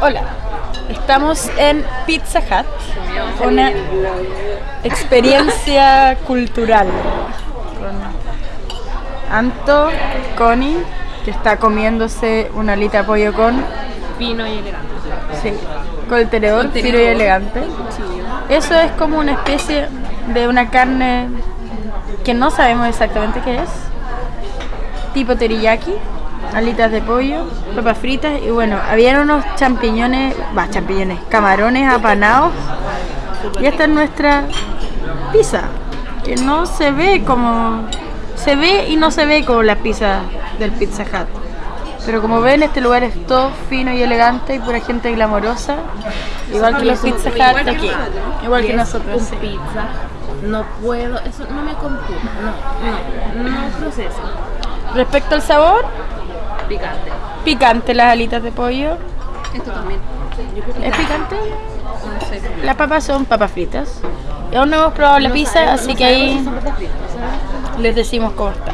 Hola, estamos en Pizza Hut, una experiencia cultural con Anto, Connie, que está comiéndose una alita de pollo con, Fino y elegante. sí, con el tenedor Con fino y elegante. Eso es como una especie de una carne que no sabemos exactamente qué es, tipo teriyaki, alitas de pollo, papas fritas y bueno, habían unos champiñones, va, champiñones, camarones apanados y esta es nuestra pizza, que no se ve como, se ve y no se ve como las pizzas del Pizza Hut. Pero como ven, este lugar es todo fino y elegante y pura gente glamorosa, igual que los Pizza Hut aquí, nosotros. igual que nosotros. Sí. pizza. No puedo, eso no me computa. No, no, no proceso. Respecto al sabor, Picante. picante las alitas de pollo. Esto también. ¿Es picante? No sé. Las papas son papas fritas. Aún no hemos probado la No pizza, así no que si ahí les decimos cómo está.